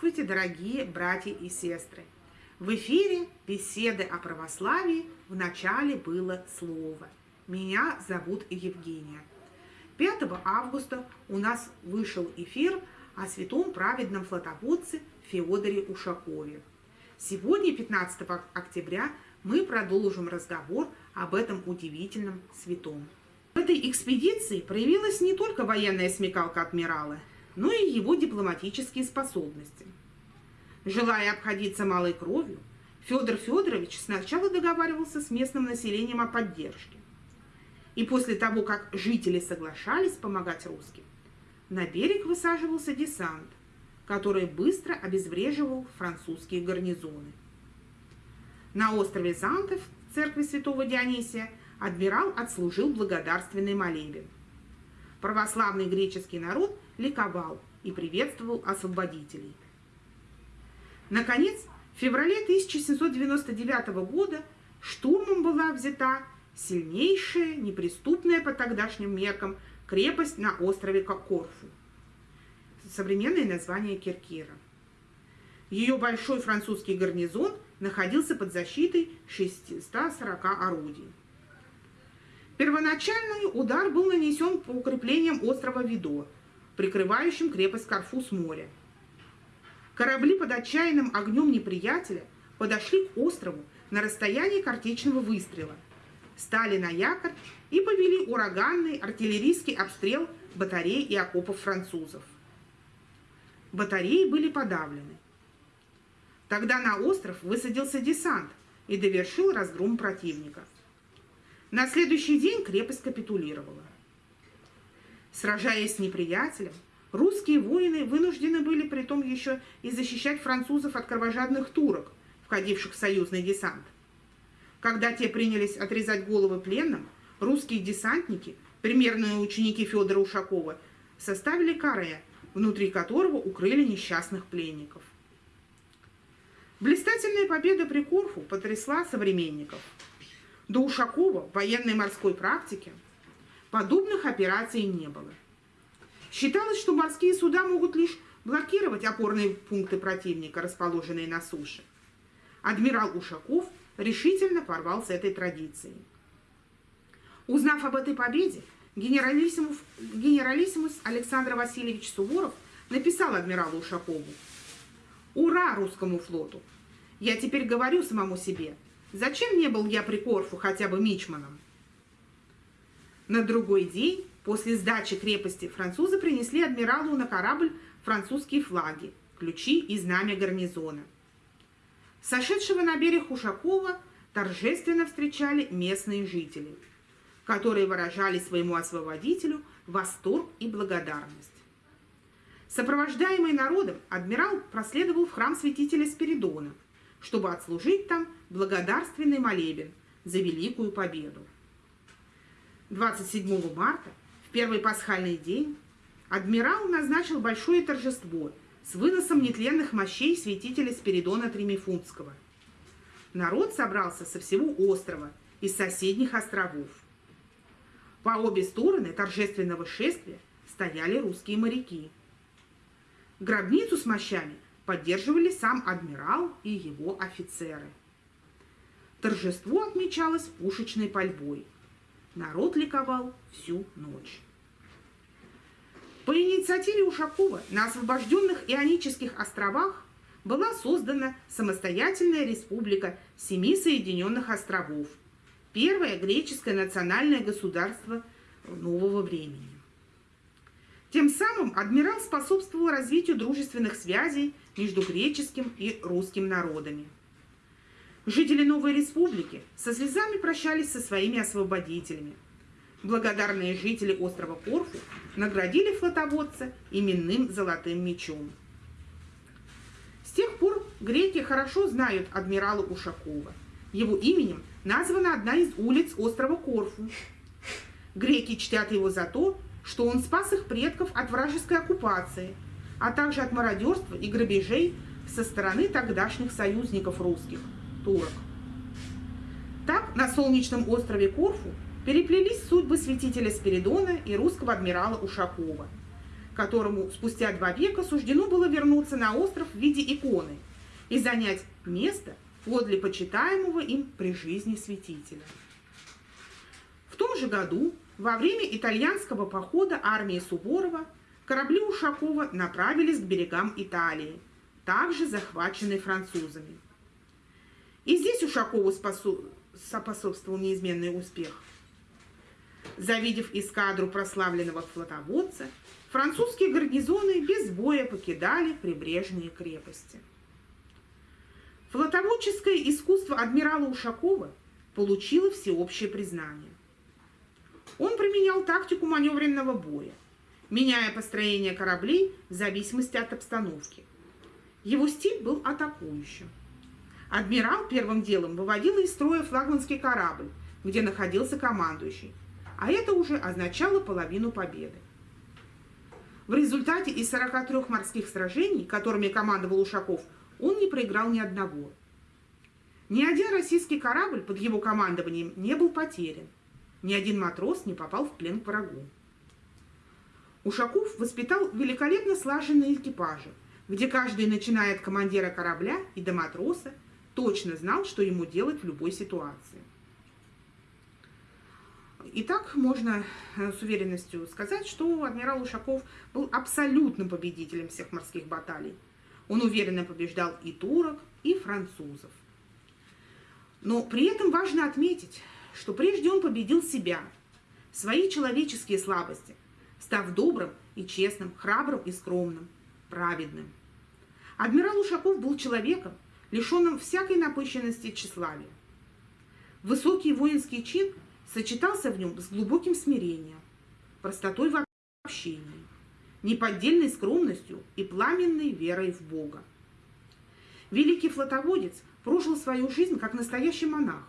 Здравствуйте, дорогие братья и сестры! В эфире беседы о православии в начале было слово. Меня зовут Евгения. 5 августа у нас вышел эфир о святом праведном флотоводце Феодоре Ушакове. Сегодня, 15 октября, мы продолжим разговор об этом удивительном святом. В этой экспедиции проявилась не только военная смекалка адмирала, но и его дипломатические способности. Желая обходиться малой кровью, Федор Федорович сначала договаривался с местным населением о поддержке. И после того, как жители соглашались помогать русским, на берег высаживался десант, который быстро обезвреживал французские гарнизоны. На острове Зантов, церкви святого Дионисия, адмирал отслужил благодарственный молебен. Православный греческий народ ликовал и приветствовал освободителей. Наконец, в феврале 1799 года штурмом была взята сильнейшая, неприступная по тогдашним меркам крепость на острове Корфу. Современное название Киркира. Ее большой французский гарнизон находился под защитой 640 орудий. Первоначальный удар был нанесен по укреплениям острова Видо, прикрывающим крепость Карфу с моря. Корабли под отчаянным огнем неприятеля подошли к острову на расстоянии картечного выстрела, стали на якорь и повели ураганный артиллерийский обстрел батарей и окопов французов. Батареи были подавлены. Тогда на остров высадился десант и довершил разгром противника – на следующий день крепость капитулировала. Сражаясь с неприятелем, русские воины вынуждены были при том еще и защищать французов от кровожадных турок, входивших в союзный десант. Когда те принялись отрезать головы пленным, русские десантники, примерные ученики Федора Ушакова, составили каре, внутри которого укрыли несчастных пленников. Блистательная победа при Корфу потрясла современников – до Ушакова в военной морской практике подобных операций не было. Считалось, что морские суда могут лишь блокировать опорные пункты противника, расположенные на суше. Адмирал Ушаков решительно порвал с этой традицией. Узнав об этой победе, генералиссимус, генералиссимус Александр Васильевич Суворов написал адмиралу Ушакову «Ура русскому флоту! Я теперь говорю самому себе – Зачем не был я при Корфу хотя бы мичманом? На другой день, после сдачи крепости, французы принесли адмиралу на корабль французские флаги, ключи и знамя гарнизона. Сошедшего на берег Ушакова торжественно встречали местные жители, которые выражали своему освободителю восторг и благодарность. Сопровождаемый народом, адмирал проследовал в храм святителя Спиридона – чтобы отслужить там благодарственный молебен за великую победу. 27 марта, в первый пасхальный день, адмирал назначил большое торжество с выносом нетленных мощей святителя Спиридона Тримифунтского. Народ собрался со всего острова, из соседних островов. По обе стороны торжественного шествия стояли русские моряки. Гробницу с мощами – поддерживали сам адмирал и его офицеры. Торжество отмечалось пушечной пальбой. Народ ликовал всю ночь. По инициативе Ушакова на освобожденных Ионических островах была создана самостоятельная республика Семи Соединенных Островов, первое греческое национальное государство нового времени. Тем самым адмирал способствовал развитию дружественных связей между греческим и русским народами. Жители Новой Республики со слезами прощались со своими освободителями. Благодарные жители острова Корфу наградили флотоводца именным золотым мечом. С тех пор греки хорошо знают адмирала Ушакова. Его именем названа одна из улиц острова Корфу. Греки чтят его за то, что он спас их предков от вражеской оккупации, а также от мародерства и грабежей со стороны тогдашних союзников русских – турок. Так на солнечном острове Корфу переплелись судьбы святителя Спиридона и русского адмирала Ушакова, которому спустя два века суждено было вернуться на остров в виде иконы и занять место подле почитаемого им при жизни святителя. В том же году, во время итальянского похода армии Суворова, корабли Ушакова направились к берегам Италии, также захваченной французами. И здесь Ушакову способствовал неизменный успех. Завидев эскадру прославленного флотоводца, французские гарнизоны без боя покидали прибрежные крепости. Флотоводческое искусство адмирала Ушакова получило всеобщее признание. Он применял тактику маневренного боя, меняя построение кораблей в зависимости от обстановки. Его стиль был атакующим. Адмирал первым делом выводил из строя флагманский корабль, где находился командующий, а это уже означало половину победы. В результате из 43 морских сражений, которыми командовал Ушаков, он не проиграл ни одного. Ни один российский корабль под его командованием не был потерян. Ни один матрос не попал в плен к врагу. Ушаков воспитал великолепно слаженные экипажи, где каждый, начиная от командира корабля и до матроса, точно знал, что ему делать в любой ситуации. Итак, можно э, с уверенностью сказать, что адмирал Ушаков был абсолютным победителем всех морских баталий. Он уверенно побеждал и турок, и французов. Но при этом важно отметить, что прежде он победил себя, свои человеческие слабости, став добрым и честным, храбрым и скромным, праведным. Адмирал Ушаков был человеком, лишенным всякой напыщенности и тщеславия. Высокий воинский чин сочетался в нем с глубоким смирением, простотой в общении, неподдельной скромностью и пламенной верой в Бога. Великий флотоводец прожил свою жизнь как настоящий монах,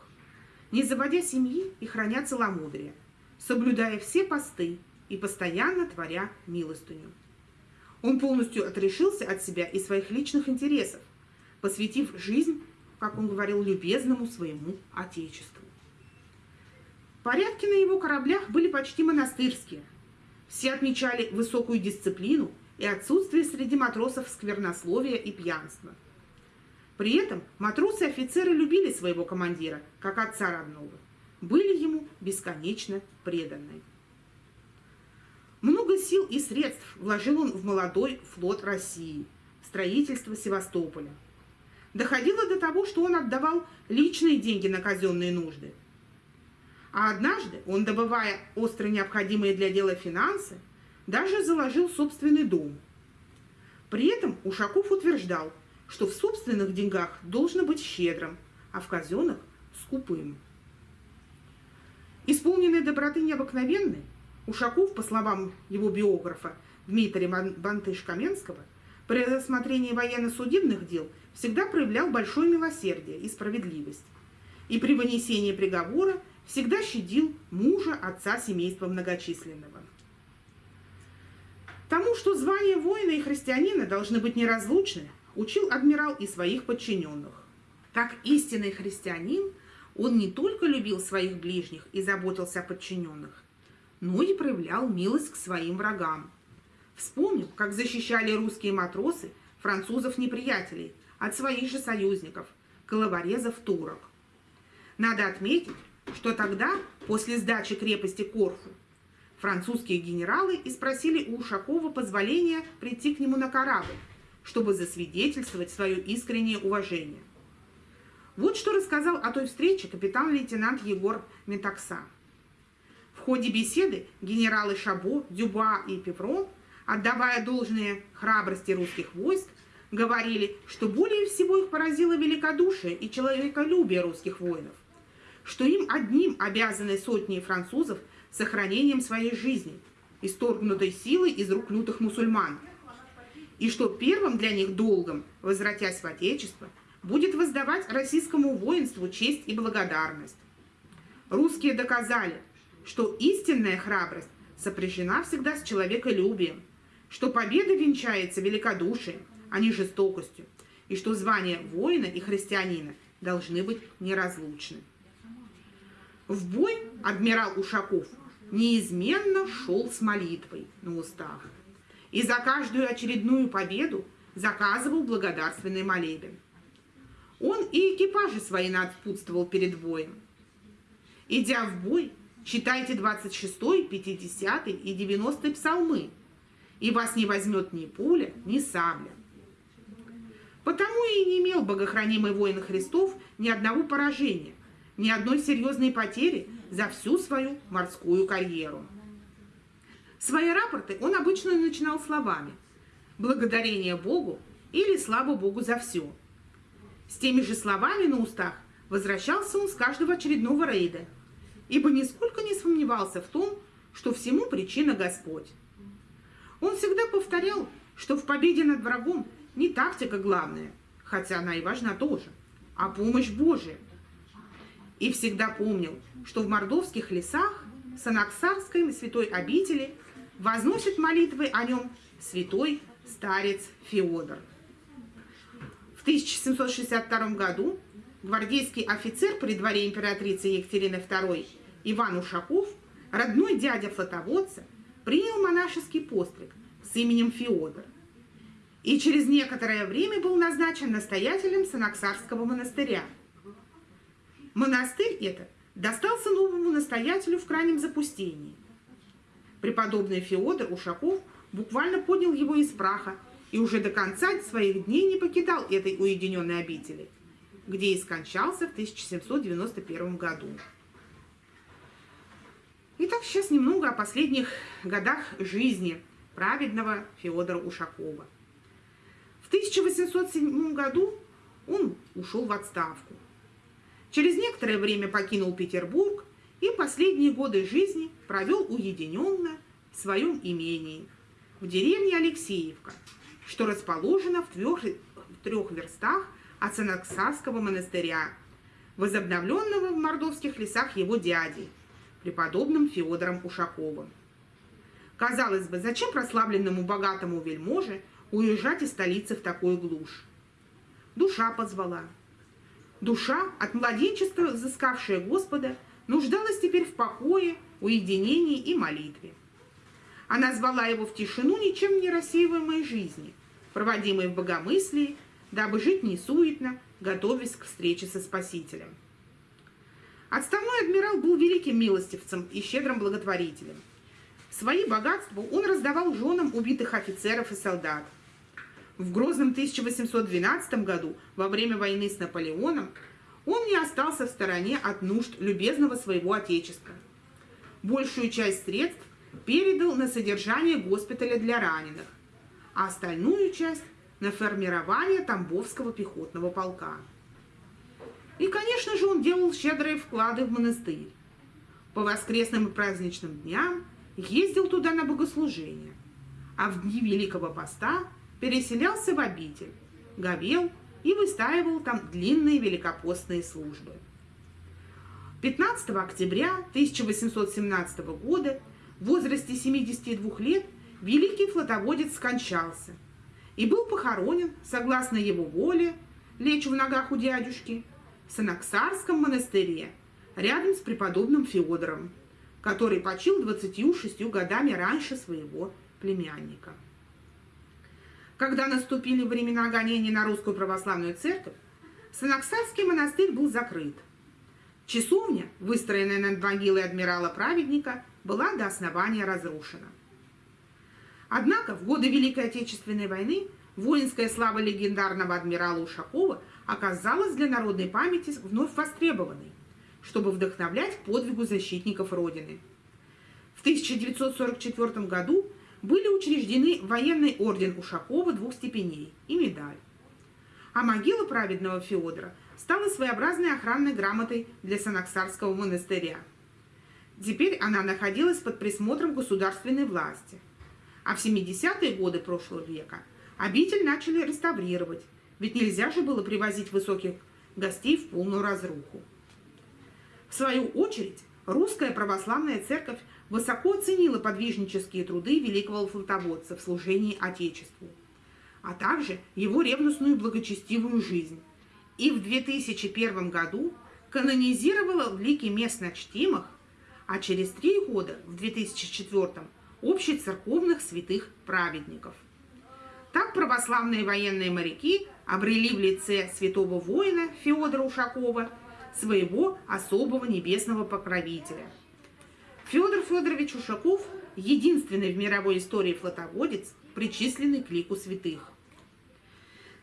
не заводя семьи и храня целомудрие, соблюдая все посты и постоянно творя милостыню. Он полностью отрешился от себя и своих личных интересов, посвятив жизнь, как он говорил, любезному своему Отечеству. Порядки на его кораблях были почти монастырские. Все отмечали высокую дисциплину и отсутствие среди матросов сквернословия и пьянства. При этом матросы и офицеры любили своего командира, как отца родного, были ему бесконечно преданы. Сил и средств вложил он в молодой флот России, строительство Севастополя. Доходило до того, что он отдавал личные деньги на казенные нужды – а однажды он, добывая остро необходимые для дела финансы, даже заложил собственный дом. При этом Ушаков утверждал, что в собственных деньгах должно быть щедрым, а в казенных – скупым. Исполненный доброты необыкновенной, Ушаков, по словам его биографа Дмитрия Бантыш-Каменского, при рассмотрении военно-судебных дел всегда проявлял большое милосердие и справедливость. И при вынесении приговора всегда щадил мужа отца семейства многочисленного. Тому, что звания воина и христианина должны быть неразлучны, учил адмирал и своих подчиненных. Как истинный христианин, он не только любил своих ближних и заботился о подчиненных, но и проявлял милость к своим врагам. Вспомнил, как защищали русские матросы французов-неприятелей от своих же союзников, головорезов турок. Надо отметить, что тогда, после сдачи крепости Корфу, французские генералы и спросили у Ушакова позволения прийти к нему на корабль, чтобы засвидетельствовать свое искреннее уважение. Вот что рассказал о той встрече капитан-лейтенант Егор Метакса. Ходе беседы генералы Шабо, Дюба и Певрон, отдавая должное храбрости русских войск, говорили, что более всего их поразило великодушие и человеколюбие русских воинов – что им одним обязаны сотни французов сохранением своей жизни, исторгнутой силой из рук лютых мусульман, и что первым для них долгом, возвратясь в Отечество, будет воздавать российскому воинству честь и благодарность. Русские доказали, что истинная храбрость сопряжена всегда с человеколюбием, что победа венчается великодушием, а не жестокостью, и что звания воина и христианина должны быть неразлучны. В бой адмирал Ушаков неизменно шел с молитвой на устах и за каждую очередную победу заказывал благодарственный молебен. Он и экипажи свои надпутствовал перед боем. Идя в бой, читайте 26, 50 и 90 псалмы, и вас не возьмет ни пуля, ни сабля. Потому и не имел богохранимый воин Христов ни одного поражения, ни одной серьезной потери за всю свою морскую карьеру. Свои рапорты он обычно начинал словами «благодарение Богу» или «слава Богу за все». С теми же словами на устах возвращался он с каждого очередного рейда, ибо нисколько не сомневался в том, что всему причина Господь. Он всегда повторял, что в победе над врагом не тактика главная, хотя она и важна тоже, а помощь Божия. И всегда помнил, что в мордовских лесах Санаксарской святой обители возносит молитвы о нем святой старец Феодор. В 1762 году гвардейский офицер при дворе императрицы Екатерины II Иван Ушаков, родной дядя флотоводца, принял монашеский постриг с именем Феодор и через некоторое время был назначен настоятелем Санаксарского монастыря. Монастырь этот достался новому настоятелю в крайнем запустении. Преподобный Феодор Ушаков буквально поднял его из праха и уже до конца своих дней не покидал этой уединенной обители, где и скончался в 1791 году. Итак, сейчас немного о последних годах жизни праведного Феодора Ушакова. В 1807 году он ушел в отставку. Через некоторое время покинул Петербург и последние годы жизни провел уединенно в своем имении в деревне Алексеевка – что расположено в трех, в трех верстах от Санаксарского монастыря, возобновленного в мордовских лесах его дядей, преподобным Феодором Ушаковым. Казалось бы, зачем прославленному богатому вельможе уезжать из столицы в такую глушь? Душа позвала. Душа, от младенчества взыскавшая Господа, нуждалась теперь в покое, уединении и молитве. Она звала его в тишину ничем не рассеиваемой жизни, проводимой в богомыслии, дабы жить несуетно, готовясь к встрече со Спасителем. Отставной адмирал был великим милостивцем и щедрым благотворителем. Свои богатства он раздавал женам убитых офицеров и солдат. В грозном 1812 году, во время войны с Наполеоном, он не остался в стороне от нужд любезного своего отечества. Большую часть средств передал на содержание госпиталя для раненых, а остальную часть на формирование Тамбовского пехотного полка. И, конечно же, он делал щедрые вклады в монастырь. По воскресным и праздничным дням ездил туда на богослужение, а в дни Великого Поста переселялся в обитель, говел и выстаивал там длинные великопостные службы. 15 октября 1817 года в возрасте 72 лет великий флотоводец скончался и был похоронен, согласно его воле, лечь в ногах у дядюшки, в Санаксарском монастыре, рядом с преподобным Феодором, который почил 26 годами раньше своего племянника. Когда наступили времена гонений на русскую православную церковь, Санаксарский монастырь был закрыт. Часовня, выстроенная над могилой адмирала-праведника, была до основания разрушена. Однако в годы Великой Отечественной войны воинская слава легендарного адмирала Ушакова оказалась для народной памяти вновь востребованной, чтобы вдохновлять подвигу защитников Родины. В 1944 году были учреждены военный орден Ушакова двух степеней и медаль. А могила праведного Феодора стала своеобразной охранной грамотой для Санаксарского монастыря – Теперь она находилась под присмотром государственной власти. А в 70-е годы прошлого века обитель начали реставрировать, ведь нельзя же было привозить высоких гостей в полную разруху. В свою очередь, русская православная церковь высоко оценила подвижнические труды великого флотоводца в служении Отечеству, а также его ревностную благочестивую жизнь. И в 2001 году канонизировала в лике местно чтимых а через три года, в 2004 общецерковных святых праведников. Так православные военные моряки обрели в лице святого воина Федора Ушакова своего особого небесного покровителя. Федор Федорович Ушаков – единственный в мировой истории флотоводец, причисленный к лику святых.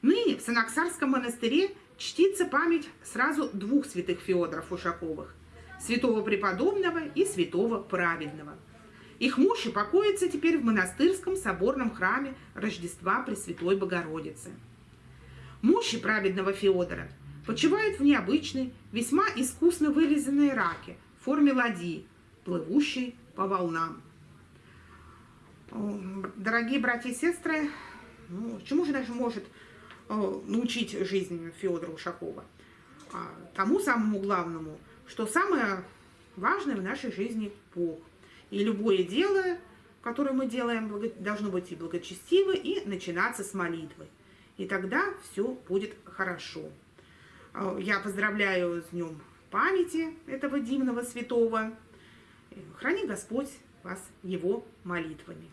Ныне в Санаксарском монастыре чтится память сразу двух святых Феодоров Ушаковых – святого преподобного и святого праведного. Их мощи покоятся теперь в монастырском соборном храме Рождества Пресвятой Богородицы. Мощи праведного Феодора почивают в необычной, весьма искусно вырезанной раке в форме ладьи, плывущей по волнам. Дорогие братья и сестры, ну, чему же даже может научить жизнь Федора Ушакова. А тому самому главному, что самое важное в нашей жизни – Бог. И любое дело, которое мы делаем, должно быть и благочестиво, и начинаться с молитвы. И тогда все будет хорошо. Э, я поздравляю с днем памяти этого дивного святого. Храни Господь вас его молитвами.